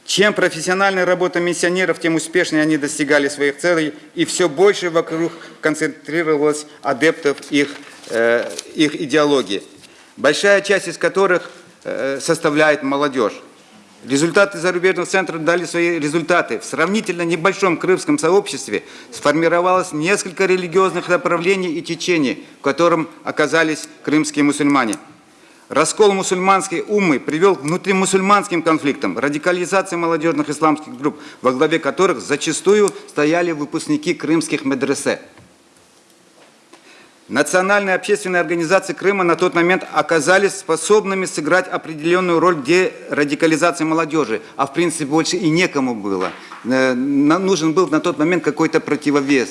Чем профессиональная работа миссионеров, тем успешнее они достигали своих целей, и все больше вокруг концентрировалось адептов их, э, их идеологии, большая часть из которых э, составляет молодежь. Результаты зарубежных центров дали свои результаты. В сравнительно небольшом крымском сообществе сформировалось несколько религиозных направлений и течений, в котором оказались крымские мусульмане. Раскол мусульманской уммы привел к внутримусульманским конфликтам, радикализации молодежных исламских групп, во главе которых зачастую стояли выпускники крымских медресе. Национальные общественные организации Крыма на тот момент оказались способными сыграть определенную роль в радикализации молодежи, а в принципе больше и некому было. Э, нужен был на тот момент какой-то противовес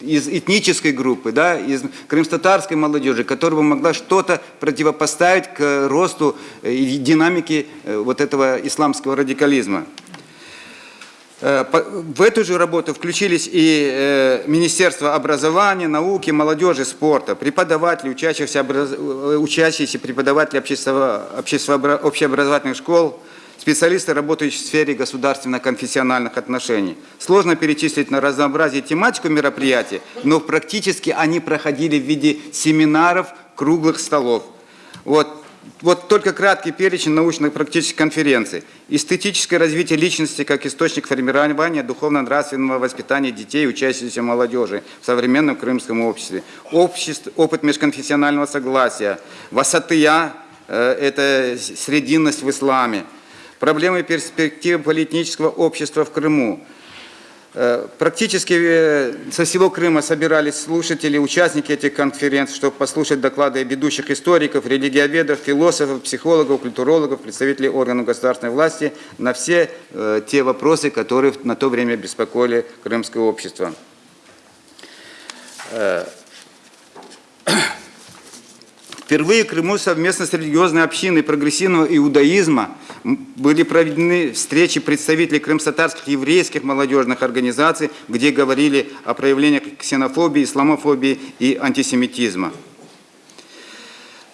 из этнической группы, да, из крымстатарской молодежи, которая бы могла что-то противопоставить к росту и динамике э, вот этого исламского радикализма. Э, в эту же работу включились и э, Министерство образования, науки, молодежи, спорта, преподаватели, учащиеся, учащиеся преподаватели общеобразовательных школ, специалисты, работающие в сфере государственно-конфессиональных отношений. Сложно перечислить на разнообразие тематику мероприятий, но практически они проходили в виде семинаров, круглых столов. Вот, вот только краткий перечень научно-практических конференций. Эстетическое развитие личности как источник формирования духовно-нравственного воспитания детей и учащейся молодежи в современном крымском обществе. Общество, опыт межконфессионального согласия. Васатыя э, – это срединность в исламе проблемы перспективы политического общества в Крыму. Э, практически э, со всего Крыма собирались слушатели, участники этих конференций, чтобы послушать доклады ведущих историков, религиоведов, философов, психологов, культурологов, представителей органов государственной власти на все э, те вопросы, которые на то время беспокоили крымское общество. Впервые в Крыму совместно с религиозной общиной прогрессивного иудаизма были проведены встречи представителей крымсатарских еврейских молодежных организаций, где говорили о проявлениях ксенофобии, исламофобии и антисемитизма.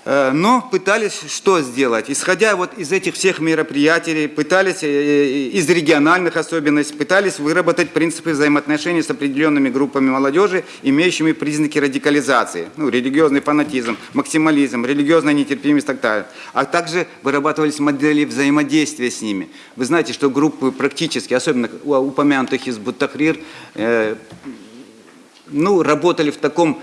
Э, но пытались что сделать? Исходя вот из этих всех мероприятий, пытались, э, э, из региональных особенностей, пытались выработать принципы взаимоотношений с определенными группами молодежи, имеющими признаки радикализации, ну, религиозный фанатизм, максимализм, религиозная нетерпимость и так далее. А также вырабатывались модели взаимодействия с ними. Вы знаете, что группы практически, особенно упомянутых из Буттахрир, э, ну, работали в таком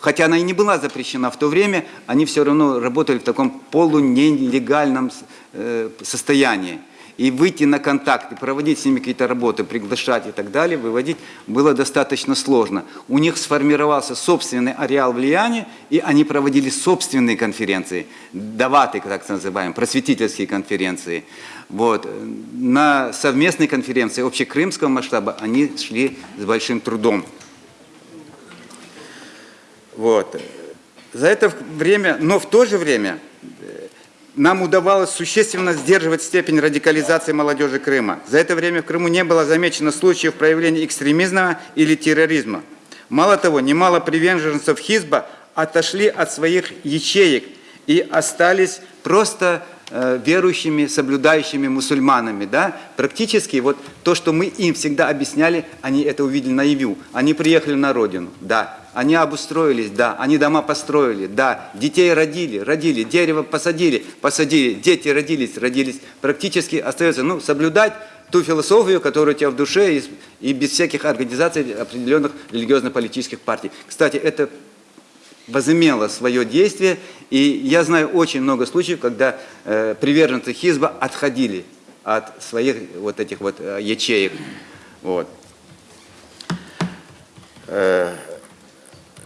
хотя она и не была запрещена в то время, они все равно работали в таком полунелегальном э, состоянии. И выйти на контакт, и проводить с ними какие-то работы, приглашать и так далее, выводить было достаточно сложно. У них сформировался собственный ареал влияния, и они проводили собственные конференции, даваты, так называемые, просветительские конференции. Вот. На совместные конференции общекрымского масштаба они шли с большим трудом. Вот. За это время, но в то же время э, нам удавалось существенно сдерживать степень радикализации молодежи Крыма. За это время в Крыму не было замечено случаев проявления экстремизма или терроризма. Мало того, немало приверженцев Хизба отошли от своих ячеек и остались просто верующими, соблюдающими мусульманами. Да? Практически вот то, что мы им всегда объясняли, они это увидели наяву. Они приехали на родину, да. Они обустроились, да. Они дома построили, да. Детей родили, родили. Дерево посадили, посадили. Дети родились, родились. Практически остается ну, соблюдать ту философию, которая у тебя в душе, и, и без всяких организаций определенных религиозно-политических партий. Кстати, это возымело свое действие, и я знаю очень много случаев, когда э, приверженцы Хизба отходили от своих вот этих вот э, ячеек. Вот. Э,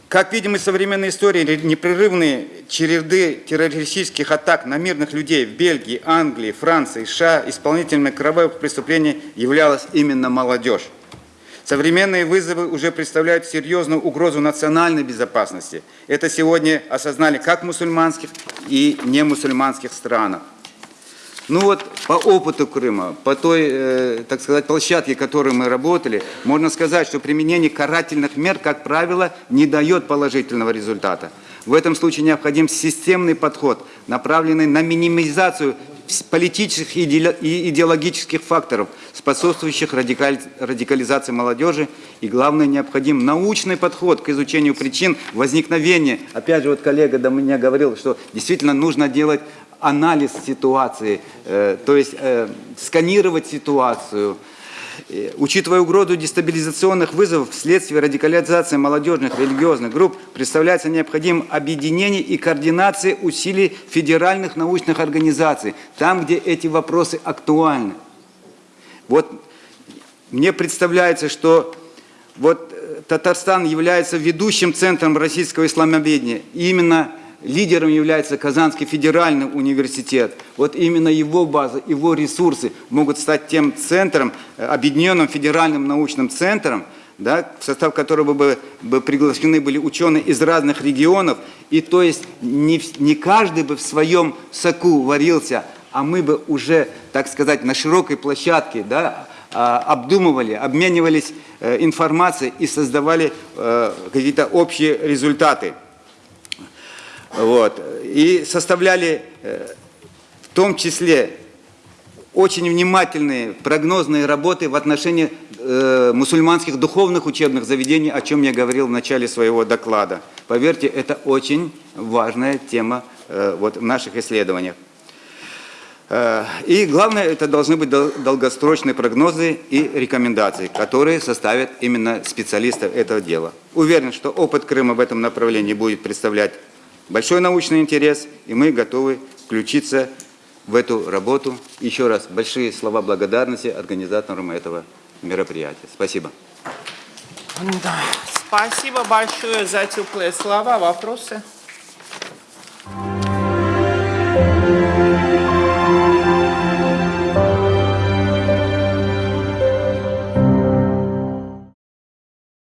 как видим из современной истории, непрерывные череды террористических атак на мирных людей в Бельгии, Англии, Франции, США исполнителями кровавых преступлений являлась именно молодежь. Современные вызовы уже представляют серьезную угрозу национальной безопасности. Это сегодня осознали как мусульманских и немусульманских странах. Ну вот по опыту Крыма, по той, э, так сказать, площадке, которой мы работали, можно сказать, что применение карательных мер, как правило, не дает положительного результата. В этом случае необходим системный подход, направленный на минимизацию политических и идеологических факторов, способствующих радикализации молодежи. И главное, необходим научный подход к изучению причин возникновения. Опять же, вот коллега до меня говорил, что действительно нужно делать анализ ситуации, э, то есть э, сканировать ситуацию, Учитывая угрозу дестабилизационных вызовов вследствие радикализации молодежных религиозных групп, представляется необходимым объединение и координация усилий федеральных научных организаций, там, где эти вопросы актуальны. Вот мне представляется, что вот э, Татарстан является ведущим центром российского исламоведения. И именно Лидером является Казанский федеральный университет. Вот именно его база, его ресурсы могут стать тем центром, э, объединенным федеральным научным центром, да, в состав которого бы, бы приглашены были ученые из разных регионов. И то есть не, не каждый бы в своем соку варился, а мы бы уже, так сказать, на широкой площадке да, а, обдумывали, обменивались э, информацией и создавали э, какие-то общие результаты. Вот. И составляли э, в том числе очень внимательные прогнозные работы в отношении э, мусульманских духовных учебных заведений, о чем я говорил в начале своего доклада. Поверьте, это очень важная тема э, вот, в наших исследованиях. И главное, это должны быть долгосрочные прогнозы и рекомендации, которые составят именно специалисты этого дела. Уверен, что опыт Крыма в этом направлении будет представлять большой научный интерес, и мы готовы включиться в эту работу. Еще раз большие слова благодарности организаторам этого мероприятия. Спасибо. Да. Спасибо большое за теплые слова. Вопросы? Thank you.